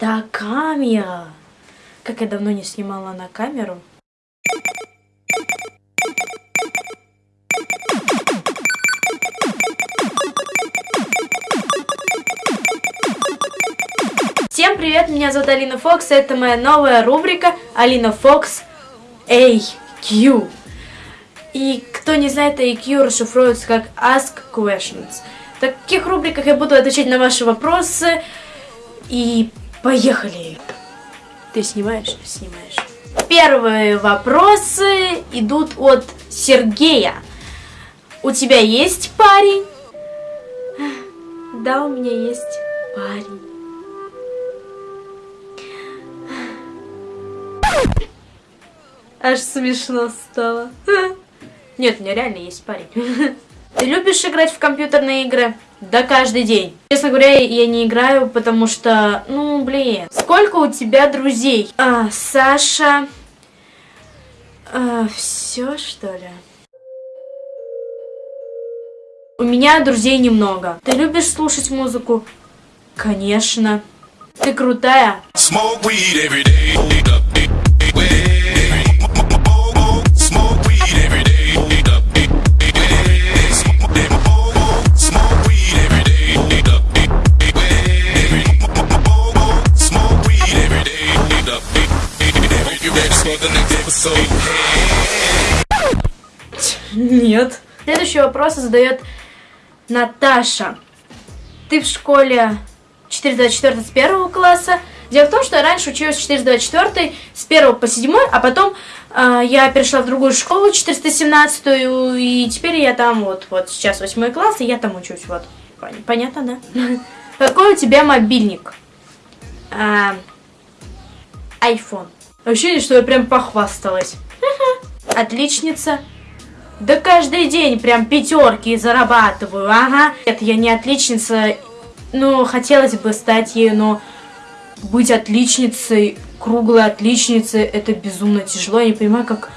Это камера. Как я давно не снимала на камеру. Всем привет, меня зовут Алина Фокс, это моя новая рубрика Алина Фокс AQ. И кто не знает, AQ расшифруется как Ask Questions. В таких рубриках я буду отвечать на ваши вопросы. И поехали! Ты снимаешь? Снимаешь. Первые вопросы идут от Сергея. У тебя есть парень? Да, у меня есть парень. Аж смешно стало. Нет, у меня реально есть парень. Ты любишь играть в компьютерные игры? Да каждый день. Честно говоря, я не играю, потому что, ну, блин. Сколько у тебя друзей? А, Саша... А, все, что ли? У меня друзей немного. Ты любишь слушать музыку? Конечно. Ты крутая. Smoke weed every day. Нет. Следующий вопрос задает Наташа. Ты в школе 424 с первого класса. Дело в том, что я раньше училась 424 с 1 по 7, а потом э, я перешла в другую школу 417, и теперь я там вот, вот сейчас 8 класс, и я там учусь, вот. Понятно, да? Какой у тебя мобильник? А, iPhone. Ощущение, что я прям похвасталась. Отличница. Да каждый день прям пятерки зарабатываю, ага. Это я не отличница, ну, хотелось бы стать ею, но быть отличницей, круглой отличницей, это безумно тяжело. Я не понимаю, как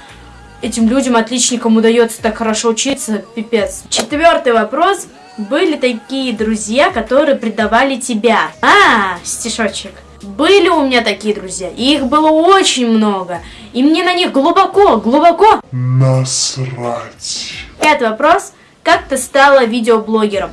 этим людям, отличникам, удается так хорошо учиться, пипец. Четвертый вопрос. Были такие друзья, которые предавали тебя? А, стишочек. Были у меня такие друзья, и их было очень много. И мне на них глубоко, глубоко насрать. Пятый вопрос. Как ты стала видеоблогером?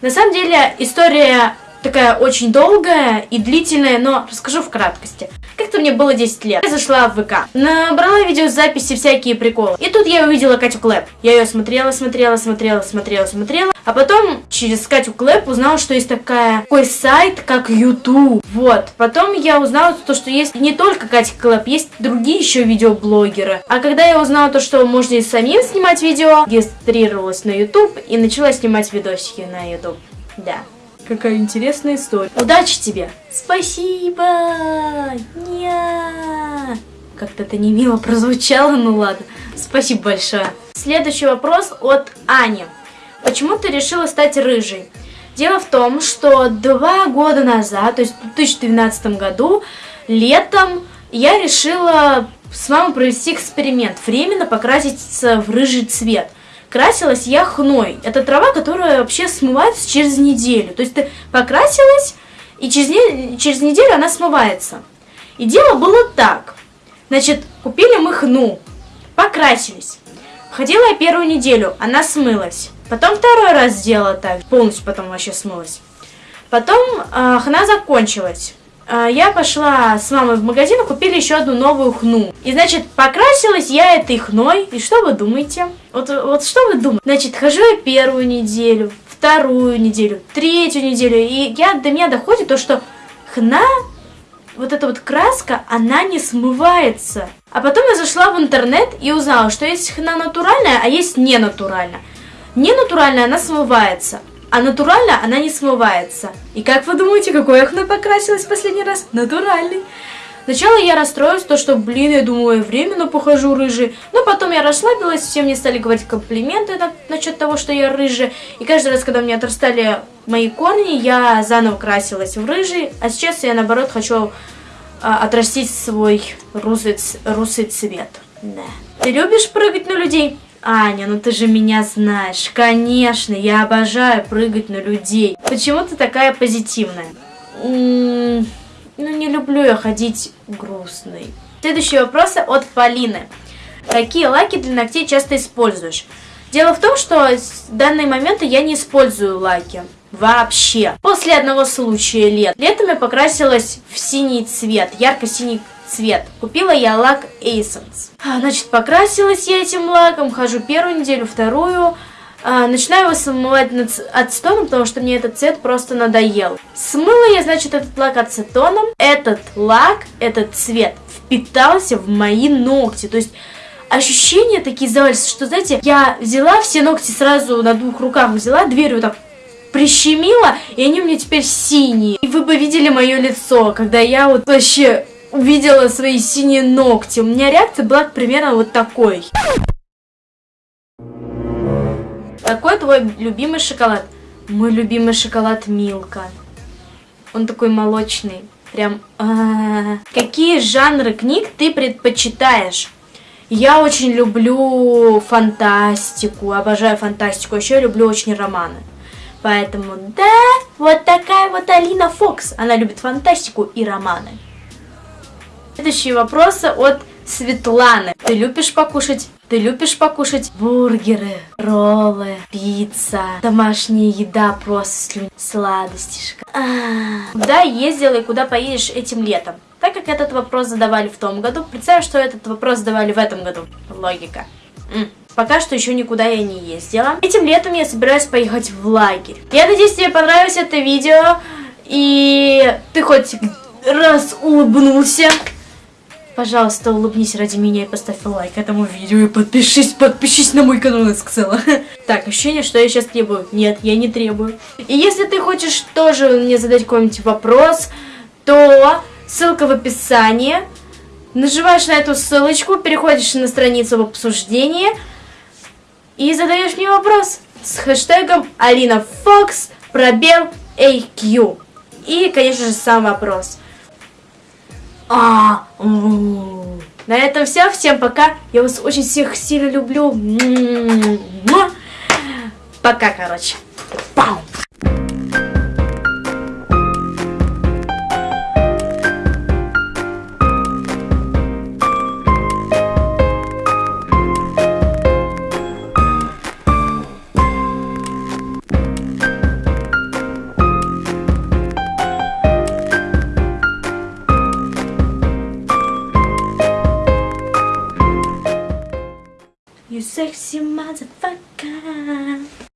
На самом деле, история такая очень долгая и длительная, но расскажу в краткости. Как-то мне было 10 лет. Я зашла в ВК, набрала видеозаписи, всякие приколы. И тут я увидела Катю Клэп. Я ее смотрела, смотрела, смотрела, смотрела, смотрела. А потом через Катю Клэп узнала, что есть такая, такой сайт, как YouTube. Вот. Потом я узнала то, что есть не только Катя Клэп, есть другие еще видеоблогеры. А когда я узнала то, что можно и самим снимать видео, регистрировалась на YouTube и начала снимать видосики на YouTube. Да. Какая интересная история. Удачи тебе! Спасибо! Ня! Как-то это не мило прозвучало, ну ладно. Спасибо большое. Следующий вопрос от Ани. Почему ты решила стать рыжей? Дело в том, что два года назад, то есть в 2012 году, летом, я решила с мамой провести эксперимент. Временно покраситься в рыжий цвет – красилась я хной. Это трава, которая вообще смывается через неделю. То есть ты покрасилась, и через, не, через неделю она смывается. И дело было так. Значит, купили мы хну, покрасились. Ходила я первую неделю, она смылась. Потом второй раз сделала так, полностью потом вообще смылась. Потом э, хна закончилась. А, я пошла с мамой в магазин и купили еще одну новую хну. И, значит, покрасилась я этой хной. И что вы думаете? Вот, вот что вы думаете? Значит, хожу я первую неделю, вторую неделю, третью неделю. И я, до меня доходит то, что хна, вот эта вот краска, она не смывается. А потом я зашла в интернет и узнала, что есть хна натуральная, а есть не натуральная. Не натуральная она смывается, а натурально она не смывается. И как вы думаете, какой окна покрасилась в последний раз? Натуральный. Сначала я расстроилась, то что, блин, я думаю, я временно похожу рыжий. Но потом я расслабилась, все мне стали говорить комплименты на, насчет того, что я рыжая. И каждый раз, когда мне отрастали мои корни, я заново красилась в рыжий. А сейчас я, наоборот, хочу а, отрастить свой русый, русый цвет. Да. Ты любишь прыгать на людей? Аня, ну ты же меня знаешь. Конечно, я обожаю прыгать на людей. Почему ты такая позитивная? М -м ну, не люблю я ходить грустной. Следующий вопрос от Полины. Какие лаки для ногтей часто используешь? Дело в том, что в данный момент я не использую лаки. Вообще. После одного случая лет. Летом я покрасилась в синий цвет, ярко-синий цвет. Купила я лак Essence. Значит, покрасилась я этим лаком, хожу первую неделю, вторую. А, начинаю его смывать ацетоном, потому что мне этот цвет просто надоел. Смыла я, значит, этот лак ацетоном. Этот лак, этот цвет впитался в мои ногти. То есть ощущения такие завались, что, знаете, я взяла все ногти сразу на двух руках, взяла дверь вот так прищемила, и они у меня теперь синие. И вы бы видели мое лицо, когда я вот вообще увидела свои синие ногти. У меня реакция была примерно вот такой. Какой твой любимый шоколад? Мой любимый шоколад Милка. Он такой молочный. Прям... А. Какие жанры книг ты предпочитаешь? Я очень люблю фантастику, обожаю фантастику, еще люблю очень романы. Поэтому да, вот такая вот Алина Фокс. Она любит фантастику и романы. Следующие вопросы от Светланы. Ты любишь покушать? Ты любишь покушать бургеры, роллы, пицца, домашняя еда, просто слюнь, сладостишка. А -а -а. Куда ездила и куда поедешь этим летом? Так как этот вопрос задавали в том году, представь, что этот вопрос задавали в этом году. Логика. М. Пока что еще никуда я не ездила. Этим летом я собираюсь поехать в лагерь. Я надеюсь, тебе понравилось это видео. И ты хоть раз улыбнулся. Пожалуйста, улыбнись ради меня и поставь лайк этому видео. И подпишись, подпишись на мой канал, я сказала. Так, ощущение, что я сейчас требую. Нет, я не требую. И если ты хочешь тоже мне задать какой-нибудь вопрос, то ссылка в описании. Нажимаешь на эту ссылочку, переходишь на страницу в обсуждении и задаешь мне вопрос с хэштегом Алина Фокс пробел AQ. И, конечно же, сам вопрос. А, на этом все. Всем пока. Я вас очень всех сильно люблю. Пока, короче. Пау.